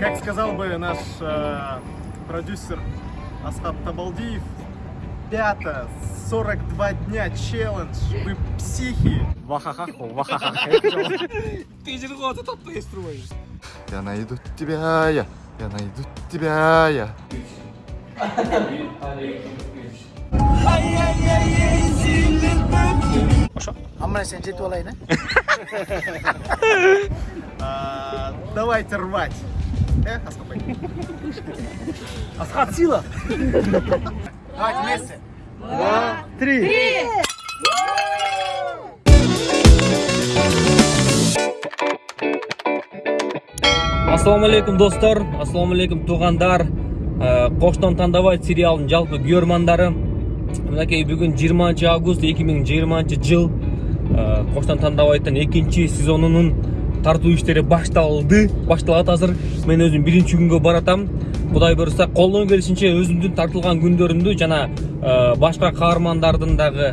Как сказал бы наш э, продюсер Асхаб Табалдиев, пята, 42 дня челлендж, вы психи. Вахахаху, вахахаху. Ты же вот это ты строишь. Я найду тебя, я, я найду тебя, я. Амана сен жетіп алайын А, Давайте рвать. Э, Асхаб, асхат сила Давайте вместе. три. ассалаумағалейкум достар ассалаумағалейкум туғандар. Қоштан таңдабай сериалының жалпы көрермандары мінекей бүгін 20 август 2020 жыл. Қоштан таңдабайдың екінші сезонының тарту іштері башталды башталады азыр. Мен өзім бірінші күнге баратам. Құдай бұйырса қолдан келишинче өзімдің тартылған күндөрүмдү жана ә, башка каармандардын дагы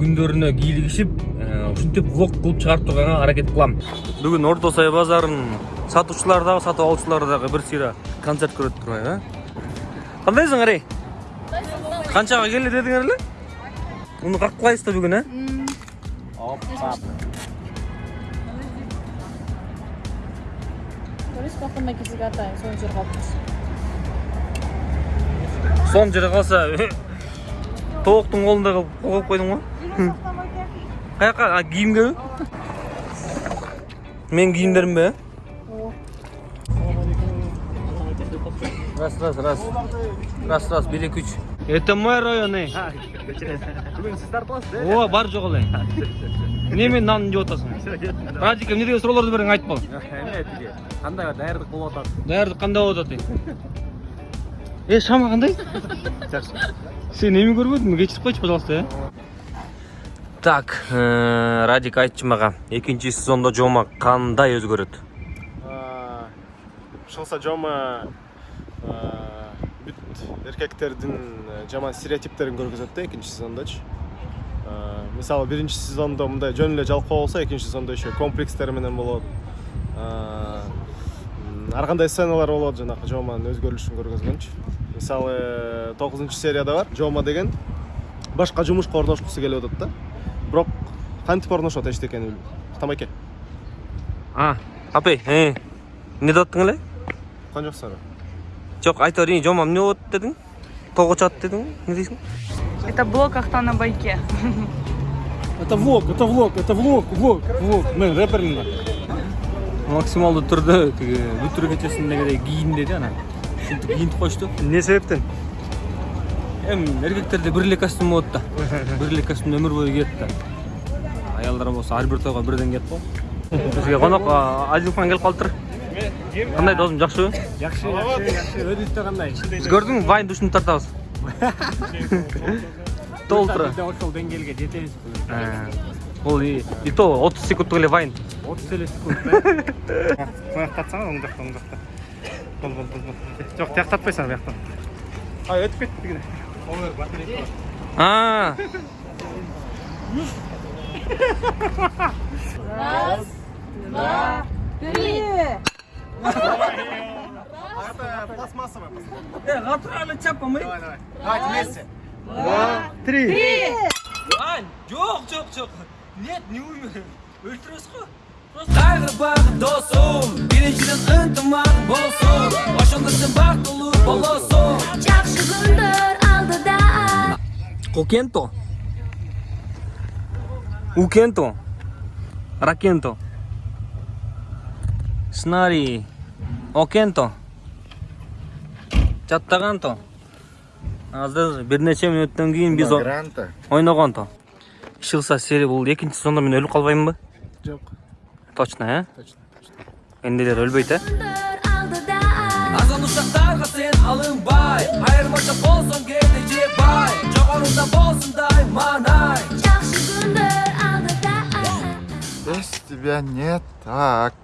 күндөрүнө кийлигишип ә, ушинтип влог кылып чыгарып турганга аракет кылам. Бүгүн орто сай базарынын сатуучулары дагы сатып алуучулары дагы бир сыйра концерт көрөт турбайбы э кандайсың арей канчага келе дедиңер эле муну каклайсыз да бүгүн э Polis bakımda kesik atayım. Son jер kalkmış. сон жере калса тооктун колунда кылып коюп койдуң го каяка кийимгеби менин кийимдеримби э раз раз раз раз раз эки үч это мой район тартыласыз, ооба бар жок эле эмне менин нанымды жеп атасың радикке эмне деген суроолорду бериң айтып кал Даярдык кылып атат. даярдык кандай болуп атат э шама кандай Жакшы. сен эми көрбөдүңбү кечирип койчу пожалуйста э так радик айтчы мага экинчи сезондо жома кандай өзгөрөт А, Шылса жома бүт эркектердин э, жаман стереотиптерин көргөзөт да экинчи сезондочу А, мисалы биринчи сезондо мындай жөн эле жалкоо болсо экинчи сезондо еще комплекстер менен болот ар кандай сценалар болот жанагы жоманын өзгөрүлүшүн көргөзгөнчү. Мисалы тогузунчу серияда бар. Жома деген башка жумушка орношкусу келип атат да. Бирок кантип орношот эчтекени билбейт тамаке а апей э эмне деп аттың эле? Уккан жоксуңарбы жок айта берейин жома эмне болот дедиң тоого чыгат дедиң эмне дейсиң? Это блок Ахтана на байке. это влог это влог это влог влог влог. Мен рэпермин максималдуу түрдө тиги бүтүр кечесиндегидей кийин деди анан ушинтип кийинтип коюшту эмне себептен эми эркектерде бир эле костюм болот да бир эле костюмду өмүр бою кийет да аялдар болсо ар бир тойго бирден кийет го бизге конок адилхан келип калыптыр кандай досум жакшыбы жакшы жакшы жакшы өзүбүздө кандай биз көрдүңбү вайнды ушинтип тартабыз толтура ошол деңгээлге жетебиз бул и и то отуз секундтук эле вайн. Отуз эле секунд мыяк тартсаңар оң жакта оң жакта бол бол бол бол. Жок тияк тартпайсың бияктан а өтүп кетти тигине а. Раз, два, три. это пластмассовая э натурально чапамай давай давай. Давайте вместе. три. Ань, жоқ, жоқ, жоқ. Нет, не умер. Өлтіресіз ғой. Тағы бағы досым, біріншіден ынтымақ болсын. Ошондо бактылуу болосуң. Жақсы күндер алдыда Кокенто. Укенто. Ракенто. Снари. Окенто. Чаттаганто. Азыр бир нече мүнөттөн кийин биз ойногонто. Ишылса серия бул экинчи сезондо мен өлүп калбаймынбы? жок Точно, э? точно э? күндер алдыда Азан ушактарга сен алынбай Айырмача болсоң кээде же бай Жогоруда болсун дайманай Жақсы күндер алдыда Без тебя не так.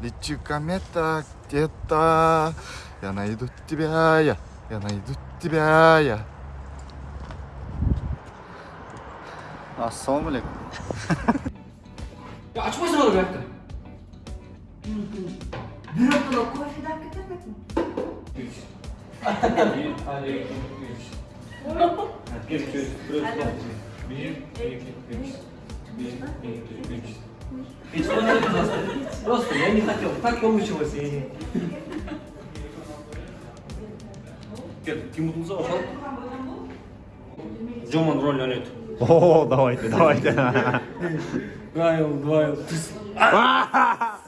Лечу комета где-то. Я найду тебя, я, я найду тебя, я. Assalamu alaikum. ya açmasın onu bıraktı. Bir noktada koy fidan getirmek mi? Üç. Bir, aleyküm, üç. Bir, iki, üç. Bir, iki, üç. Bir, iki, üç. Hiç olmadı dostum. Dostum yani tak yok. Tak yolmuşum o seni. Gel, kim bulduğunuza bakalım. Joman rol lanet. О, давайте, давайте. Гайл, двайл, түс А,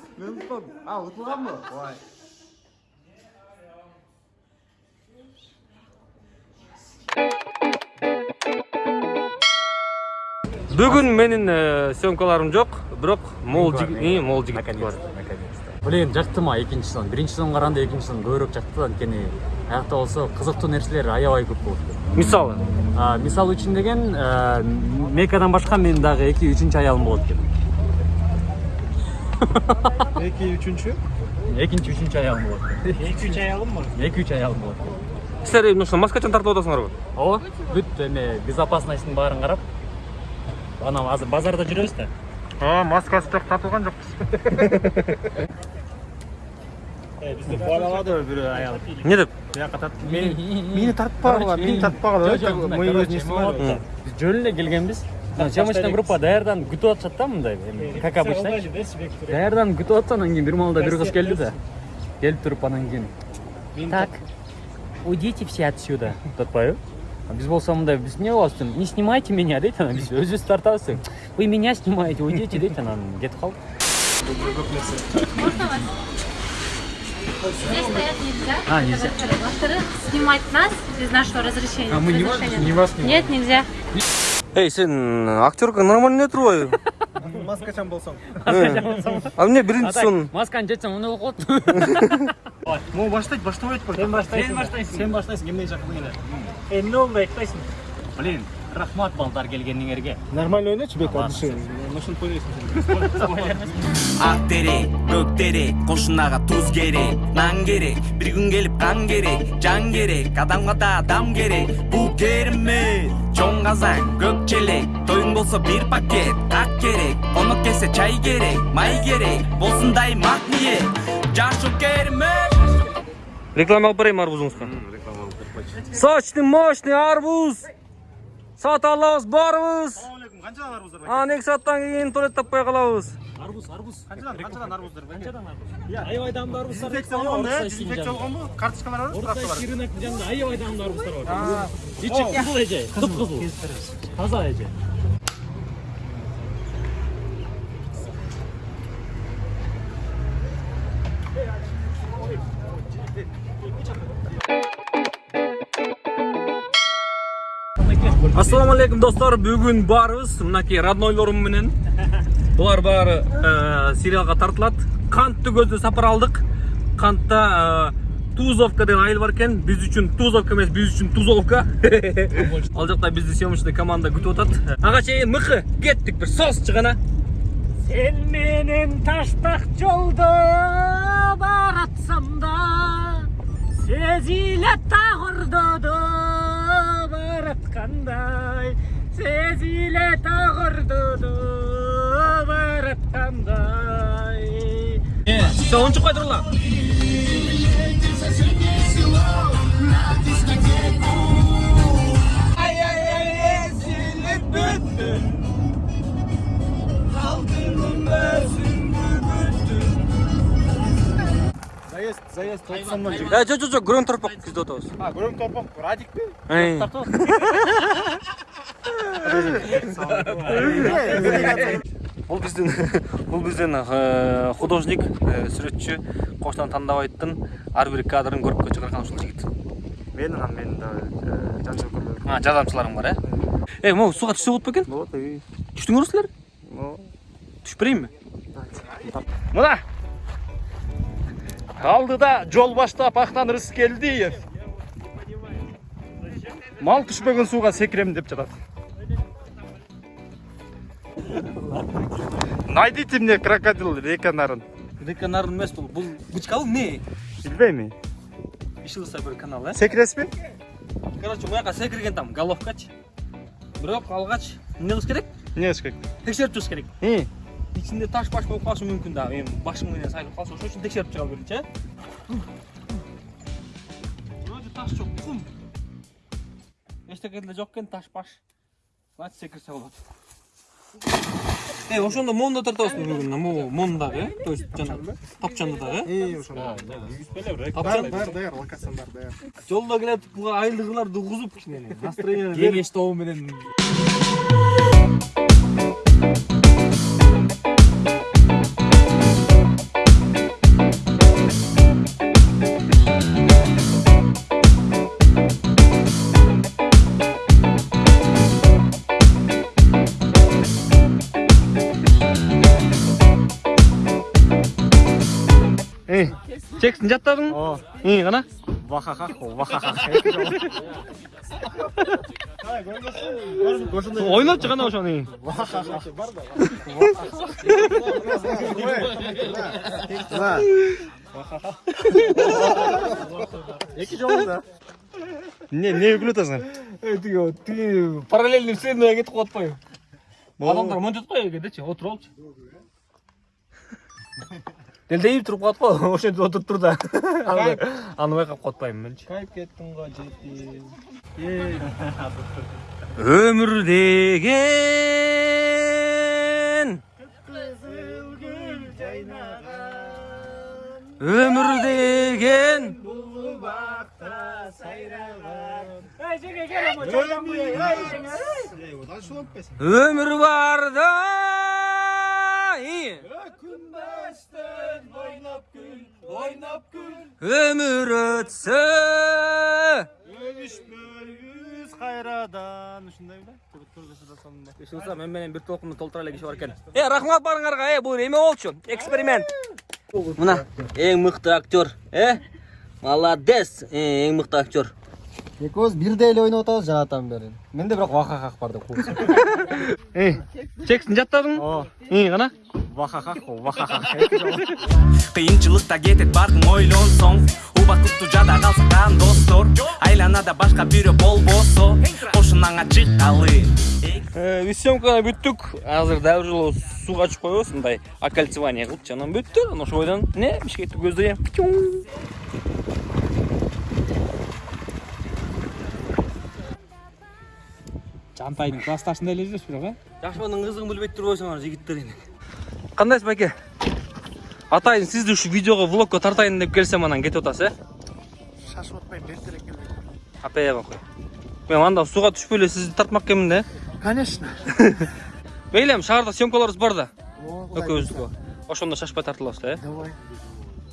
ұтылған ба? Ой. бүгін менің съемкаларым жоқ бирок мол жигит мол жигит бар Блин, жакты ма экинчи сон. Биринчи сон караганда экинчи сон көбүрөөк жакты анткени аякта болсо кызыктуу нерселер аябай көп болот. Мисалы үчүн деген э, Мекадан башка менин дагы эки үчүнчү аялым болот экен. Эки, үчүнчү? Экинчи үчүнчү аялым болот. Эки үч аялым бар? Эки үч аялым болот. силер эмне ошо маскачан тартып атасыңарбы Ооба, бүт эме безопасностьтун баарын карап. Анан азыр базарда жүрөбүз да. А, маскасы жоқ тартылған жоқпыз. Бизди кубалагады бирөө аял. не деп Бияққа тартып, мени мени тартпағыла, мени тартпағыла. Мой өзүн не снимали. Биз жөн эле келгенбиз. Съемочный группа даярданып күтүп атышат да мындай, как обычно. Даярданып күтүп атса анан кийин бир маалда бир кыз келди да. Келип туруп анан кийин. Так, уйдите все отсюда. деп атпайбы? А Биз болсо мындай, биз эмне кылабыз дейм, не снимайте меня дейт анан биз өзүбүз тартабыз дейм. Вы меня снимаете, уйдите дейт анан кетип калдык. Здесь стоять нельзя. А, нельзя. Во-вторых, снимать нас без нашего разрешения. А мы не можем? Не вас снимать? Нет, нельзя. ей сен актерка нормально не турбайбы Маскачан болсаң. а эмне А биринчи так, сон масканы жечсең эмне болуп калат? Мо баштайт, баштабайт. Сен баштайсың. Сен баштайсың. Эмне жакын эле. Эмне болду айтпайсың. Блин, рахмат балдар келгениңерге. Нормально ойночу бек, от души. Ошентип ойнойсуң. ак терек көк терек кошунага туз керек нан керек бир күн келип кан керек жан керек адамга да адам керек бул керемет чоң казан көк челек тоюң болсо бир пакет как керек конок келсе чай керек май керек болсун дайым ак ниет жашоо керемет реклама кылып берейинби арбузуңузга сочный мощный арбуз сатып алабыз барыбыз Канчадан арбуздар бар? анан эки сааттан кийин туалет таппай калабыз Арбуз, арбуз. Канчадан, канчадан арбуздар бар? Канчадан арбуз? Аябай даамдуу арбуздар. Дезинфекция болгон да? Дезинфекция болгон бу? Карточкалар бар? Орта рынок жанында аябай даамдуу арбуздар бар. Ичи кызыл эже, кып-кызыл. Таза эже. Ассалауму алейкум достор бүгүн барыбыз мынакей роднойлорум менен. Булар баары э, сериалга тартылат кантты көздө сапар алдык кантта э, тузовка деген айыл бар экен биз үчүн тузовка эмес биз үчүн тузовка. Ал жакта бизди съемочный команда күтүп атат ага чейин мыкы кеттик бир сос гана Сен менен таштак жолдо баратсам да сезилет тагырдоодо бараткандай сезилет тагырдоодо бараткандай все он чукпай турла Заезд, заезд 90 жигит. э жок жок жок көрөн торпок кезде отабыз А, көрөм торпок, радик пе? Биздин бул биздин э, художник сүрөтчү коштон тандабайттын ар бир кадрын көрүпкө чыгарган ушул жигит Мен анан менин да жан жокөрлөр. а жардамчыларың бар э эй могу сууга түшсө болот бекен Болот, үй. түштүңөр силер түшүп берейинби мына алдыда жол баштап актан рыскелдиев мал түшпөгөн сууга секирем деп жатат Найдите мне крокодил река нарын. река нарын эмес бул бул бычкабы эмне Билбейм. ишылса бир канал э Секиреспи? короче буяка секирген там головкачы бирок алгач эмне кылыш керек Не эш керек? текшерип чыгыш керек Ичинде таш баш болуп калышы мүмкүн да эми башың менен сайылып калса ошол үчүн текшерип чыга берчи э вроде таш жок кум эчтеке деле жок экен таш баш значит секирсе болот э ошондо да тартабызбы бүгүн могу моундагы э то есть жанагы тапчандагы э И ошондо. тапчан Даяр, даяр, локацияң бар, даяр. жолдо келатип буга айлыгыларды угузуп кичине настроение кеңеш тобу менен жаттадың? О, Ии, кана? вахахах, вахахах. ойнотчу кана ошону. Да. Эки жолу да. Не, не күлүп атасың? Э, тиги, тиги параллельный вселенная кетип калып атпайбы? Адамдар монтет кой кедечи, отуруп алчы. Делдейип туруп калат го, ошентип отуруп тур да. Аны калып атпайбы менчи. Кайып кеттің ғой жети. Өмүр деген Өмүр деген өмүр барда өмүр өтсө Өбүшпөйбүз кайрадан. Ушундай беле? Көргөсү да сонунда. Иш болса мен менен бир толкунду толтура эле киши бар экен. Э, рахмат барыңарга. Э, бул эме болчу. Эксперимент. Мына эң мыкты актер, э? Молодец. Эң мыкты актер. экөөбүз бирдей эле ойноп атабыз жанатан бери менде бирок вахахах бар деп Э, чексин жаттадың? О, Ии, кана? Вахахах, вахахах. кыйынчылыкта кетет баркың ойлонсоң убакыттуу жада калсакан достор айланада башка бирөө болбосо кошунаңа чыккалы Э, биз съемканы бүттүк. Азыр дагы бир жолу сууга чыгып коебуз. Мындай оккольцевание кылчу. Анан бүттү. Анан ошол бойдон не Бишкекти көздөйм. жантайдын классташында эле жүрөсүз бирок э Жашоонун кызыгын билбей турбойсуңар жигиттер эми. Кандайсыз байке? Атайын сизди ушу видеого влогко тартайын деп келсем анан кетип атасыз, э? Шашып атпайм, бертерек келбейт. Апая кой. Мен анда сууга түшпөй эле сизди тартмак экенмин да. Конечно. Мейлем, шаарда съемкаларыбыз бар да. Экөөбүздүкү. Ошондо шашпай тартылабыз да, э? Давай.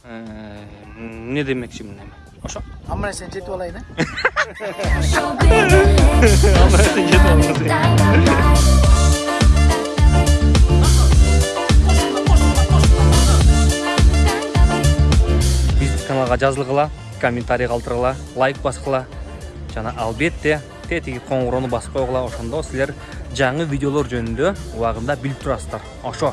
Э, эмне демекчимин эми? Ошо. Амма сен жетип алайын, э? биздин каналга жазылгыла комментарий калтыргыла лайк баскыла жана албетте тетиги коңгуроону басып койгула ошондо силер жаңы видеолор жөнүндө убагында билип турасыздар ошо.